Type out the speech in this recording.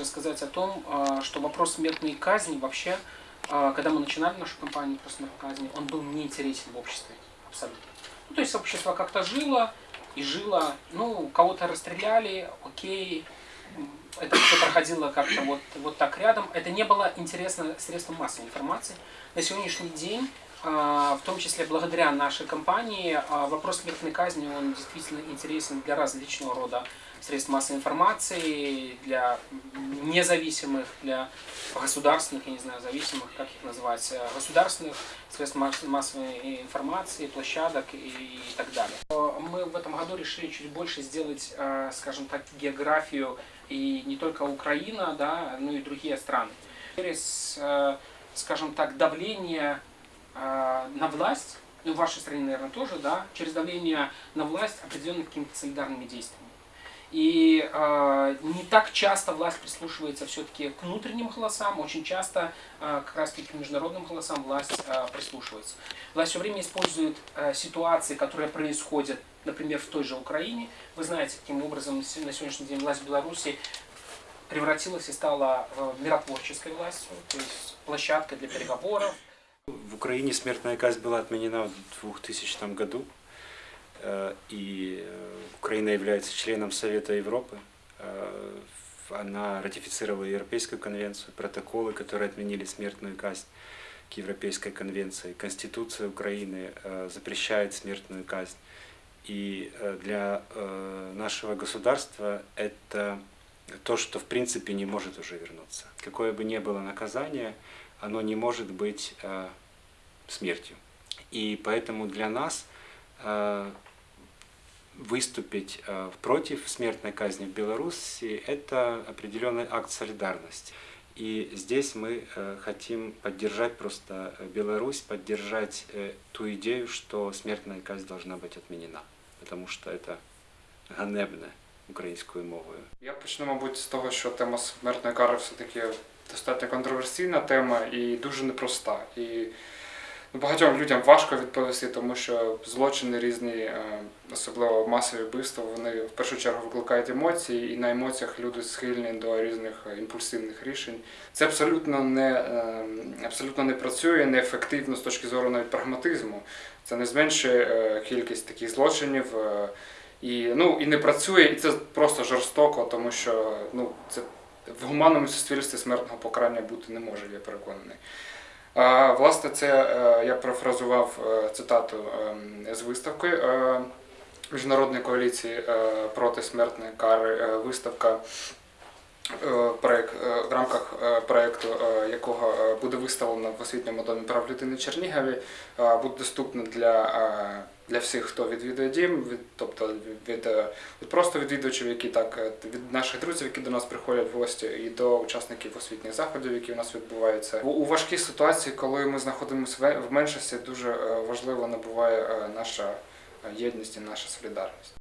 также сказать о том, а, что вопрос смертной казни вообще, а, когда мы начинали нашу кампанию про смертную казнь, он был неинтересен в обществе абсолютно. Ну, то есть общество как-то жило и жило, ну, кого-то расстреляли, окей, это все проходило как-то вот, вот так рядом. Это не было интересно средством массовой информации. На сегодняшний день в том числе благодаря нашей компании, а, вопрос смертной казни, он действительно интересен для различного рода средств массовой информации, для независимых, для государственных, я не знаю, зависимых, как их назвать, э, государственных средств массовой информации, площадок и так далее. Мы в этом году решили чуть больше сделать, э, скажем так, географию и не только Украина, да, но и другие страны. Через, э, скажем так, давление на власть, ну, в вашей стране, наверное, тоже, да, через давление на власть определенными какими-то солидарными действиями. И э, не так часто власть прислушивается все-таки к внутренним голосам, очень часто э, как раз таки к международным голосам власть э, прислушивается. Власть все время использует э, ситуации, которые происходят, например, в той же Украине. Вы знаете, каким образом на сегодняшний день власть Беларуси превратилась и стала э, миротворческой властью, то есть площадкой для переговоров. В Украине смертная казнь была отменена в 2000 году. Э, и э, Украина является членом Совета Европы. Э, она ратифицировала Европейскую конвенцию, протоколы, которые отменили смертную казнь к Европейской конвенции. Конституция Украины запрещает смертную казнь. И для нашего государства это то, что в принципе не может уже вернуться. Какое бы ни было наказание, оно не может быть смертью. И поэтому для нас выступить э, против смертной казни в Беларуси – это определенный акт солидарности. И здесь мы э, хотим поддержать просто Беларусь, поддержать э, ту идею, что смертная казнь должна быть отменена, потому что это ганебне українською мовою. Я почну, мабуть, з того, що тема смертної кари все-таки достатньо контроверсійна тема і дуже непроста. І Ну, багатьом людям важко відповісти, тому що злочини різні, е, особливо масові вбивства, вони в першу чергу викликають емоції, і на емоціях люди схильні до різних імпульсивних рішень. Це абсолютно не е, абсолютно не працює, неефективно з точки зору навіть прагматизму. Це не зменшує е, кількість таких злочинів. І ну, і не працює, і це просто жорстоко, тому що ну, це в гуманному суспільстві смертного покарання бути не може, я переконаний. Власне, це е, я профразував е, цитату ем, з виставки е, Міжнародної коаліції проти смертної кари. Виставка проект, в рамках проєкту, якого буде виставлено в освітньому домі прав людини Чернігові, буде доступна для для всіх, хто відвідує дім, від, тобто від, від просто відвідувачів, які так від наших друзів, які до нас приходять в гості, і до учасників освітніх заходів, які у нас відбуваються. У, у важкій ситуації, коли ми знаходимося в меншості, дуже важливо набуває наша єдність і наша солідарність.